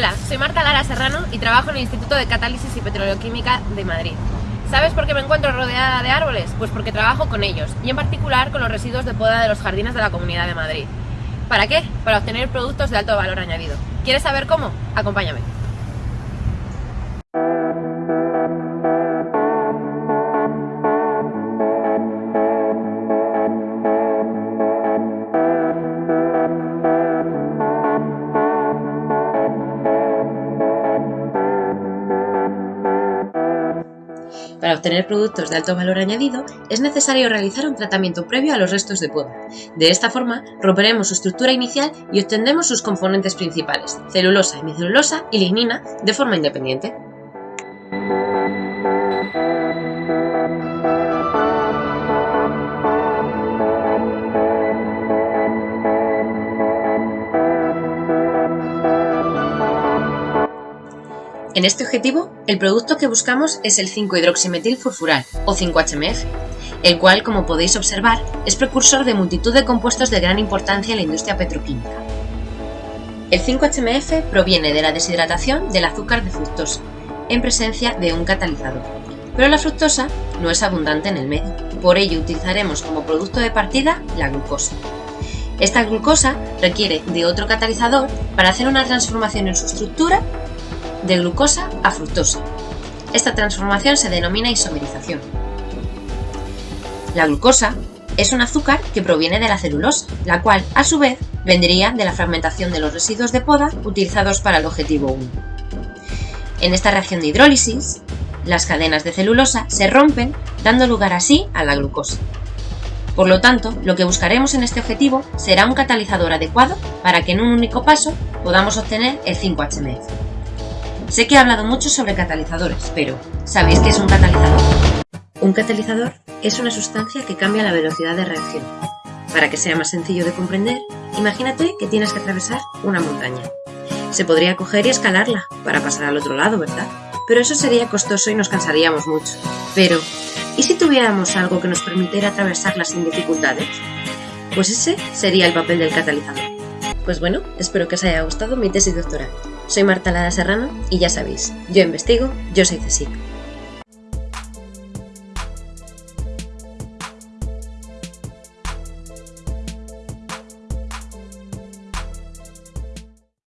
Hola, soy Marta Lara Serrano y trabajo en el Instituto de Catálisis y Petroquímica de Madrid. ¿Sabes por qué me encuentro rodeada de árboles? Pues porque trabajo con ellos, y en particular con los residuos de poda de los jardines de la Comunidad de Madrid. ¿Para qué? Para obtener productos de alto valor añadido. ¿Quieres saber cómo? Acompáñame. Para obtener productos de alto valor añadido, es necesario realizar un tratamiento previo a los restos de poda. De esta forma, romperemos su estructura inicial y obtendremos sus componentes principales, celulosa, hemicelulosa y lignina, de forma independiente. En este objetivo, el producto que buscamos es el 5-hidroximetilfurfural, o 5-HMF, el cual, como podéis observar, es precursor de multitud de compuestos de gran importancia en la industria petroquímica. El 5-HMF proviene de la deshidratación del azúcar de fructosa, en presencia de un catalizador, pero la fructosa no es abundante en el medio, por ello utilizaremos como producto de partida la glucosa. Esta glucosa requiere de otro catalizador para hacer una transformación en su estructura de glucosa a fructosa. Esta transformación se denomina isomerización. La glucosa es un azúcar que proviene de la celulosa, la cual, a su vez, vendría de la fragmentación de los residuos de poda utilizados para el objetivo 1. En esta reacción de hidrólisis, las cadenas de celulosa se rompen, dando lugar así a la glucosa. Por lo tanto, lo que buscaremos en este objetivo será un catalizador adecuado para que en un único paso podamos obtener el 5-HMF. Sé que he hablado mucho sobre catalizadores, pero ¿sabéis qué es un catalizador? Un catalizador es una sustancia que cambia la velocidad de reacción. Para que sea más sencillo de comprender, imagínate que tienes que atravesar una montaña. Se podría coger y escalarla para pasar al otro lado, ¿verdad? Pero eso sería costoso y nos cansaríamos mucho. Pero, ¿y si tuviéramos algo que nos permitiera atravesarla sin dificultades? Pues ese sería el papel del catalizador. Pues bueno, espero que os haya gustado mi tesis doctoral. Soy Marta Lara Serrano y ya sabéis, yo investigo, yo soy CSIC.